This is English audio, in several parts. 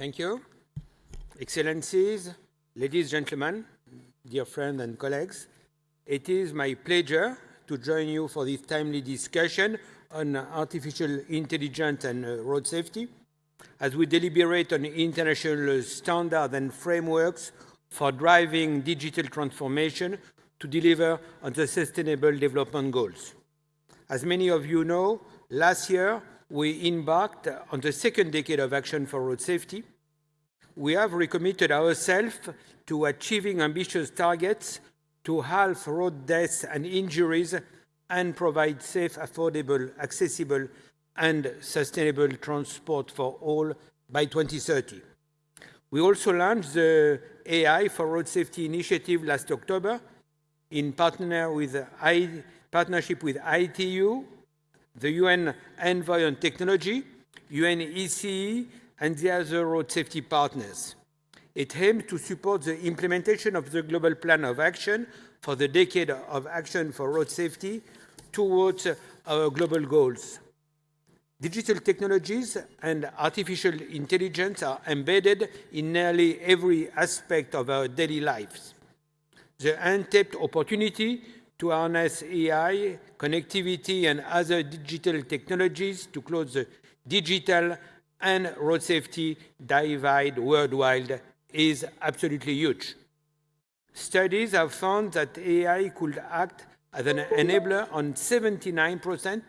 Thank you. Excellencies, ladies and gentlemen, dear friends and colleagues, it is my pleasure to join you for this timely discussion on artificial intelligence and uh, road safety as we deliberate on international standards and frameworks for driving digital transformation to deliver on the Sustainable Development Goals. As many of you know, last year we embarked on the second decade of action for road safety. We have recommitted ourselves to achieving ambitious targets to halve road deaths and injuries and provide safe, affordable, accessible and sustainable transport for all by 2030. We also launched the AI for Road Safety Initiative last October in partner with partnership with ITU, the UN Envoy on Technology, UNECE, and the other road safety partners. It aims to support the implementation of the Global Plan of Action for the Decade of Action for Road Safety towards our global goals. Digital technologies and artificial intelligence are embedded in nearly every aspect of our daily lives. The untapped opportunity to harness AI, connectivity and other digital technologies to close the digital and road safety divide worldwide is absolutely huge. Studies have found that AI could act as an enabler on 79%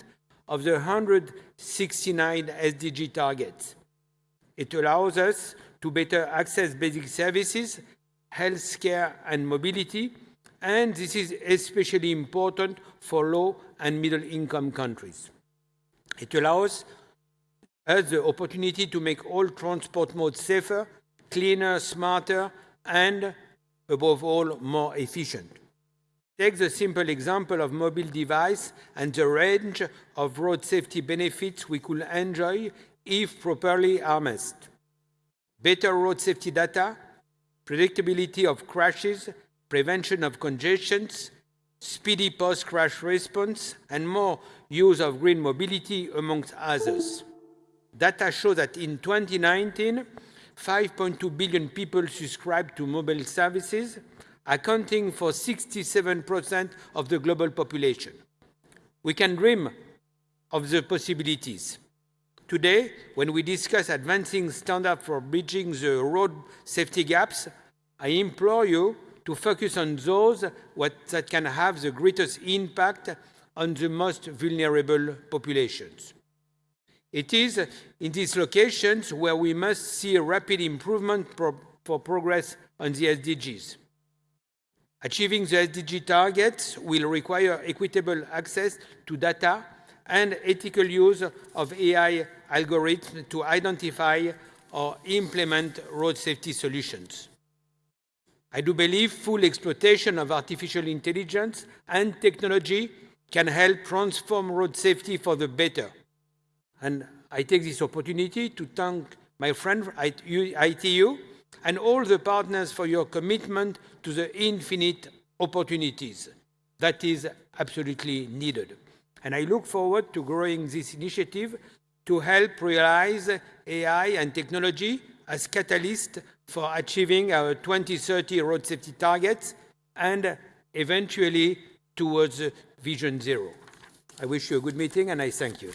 of the 169 SDG targets. It allows us to better access basic services, healthcare and mobility, and this is especially important for low and middle income countries. It allows us the opportunity to make all transport modes safer, cleaner, smarter, and above all, more efficient. Take the simple example of mobile device and the range of road safety benefits we could enjoy if properly harnessed. Better road safety data, predictability of crashes, prevention of congestions, speedy post-crash response, and more use of green mobility, amongst others. Data show that in 2019, 5.2 billion people subscribed to mobile services, accounting for 67% of the global population. We can dream of the possibilities. Today, when we discuss advancing standards for bridging the road safety gaps, I implore you to focus on those what, that can have the greatest impact on the most vulnerable populations. It is in these locations where we must see a rapid improvement pro for progress on the SDGs. Achieving the SDG targets will require equitable access to data and ethical use of AI algorithms to identify or implement road safety solutions. I do believe full exploitation of artificial intelligence and technology can help transform road safety for the better. And I take this opportunity to thank my friend ITU and all the partners for your commitment to the infinite opportunities that is absolutely needed. And I look forward to growing this initiative to help realize AI and technology as catalyst for achieving our 2030 road safety targets and eventually towards uh, Vision Zero. I wish you a good meeting and I thank you.